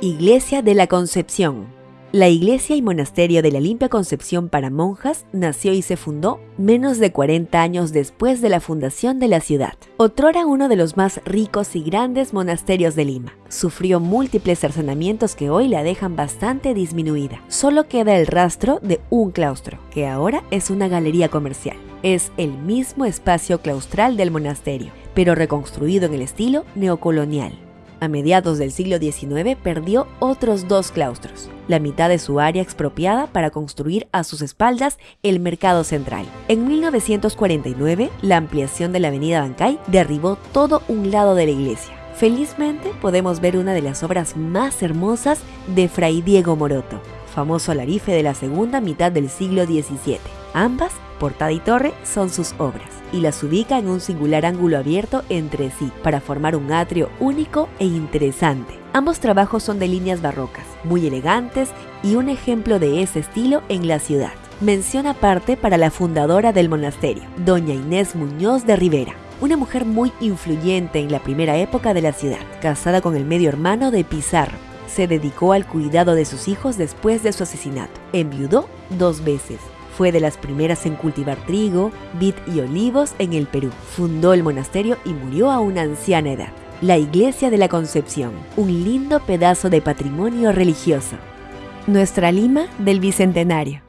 Iglesia de la Concepción. La iglesia y monasterio de la Limpia Concepción para monjas nació y se fundó menos de 40 años después de la fundación de la ciudad. Otrora uno de los más ricos y grandes monasterios de Lima. Sufrió múltiples cercenamientos que hoy la dejan bastante disminuida. Solo queda el rastro de un claustro, que ahora es una galería comercial. Es el mismo espacio claustral del monasterio, pero reconstruido en el estilo neocolonial. A mediados del siglo XIX perdió otros dos claustros, la mitad de su área expropiada para construir a sus espaldas el mercado central. En 1949, la ampliación de la avenida Bancay derribó todo un lado de la iglesia. Felizmente podemos ver una de las obras más hermosas de Fray Diego Moroto, famoso alarife de la segunda mitad del siglo XVII. Ambas, portada y torre, son sus obras y las ubica en un singular ángulo abierto entre sí para formar un atrio único e interesante. Ambos trabajos son de líneas barrocas, muy elegantes y un ejemplo de ese estilo en la ciudad. Mención aparte para la fundadora del monasterio, doña Inés Muñoz de Rivera, una mujer muy influyente en la primera época de la ciudad, casada con el medio hermano de Pizarro. Se dedicó al cuidado de sus hijos después de su asesinato. Enviudó dos veces fue de las primeras en cultivar trigo, vid y olivos en el Perú. Fundó el monasterio y murió a una anciana edad. La Iglesia de la Concepción, un lindo pedazo de patrimonio religioso. Nuestra Lima del Bicentenario.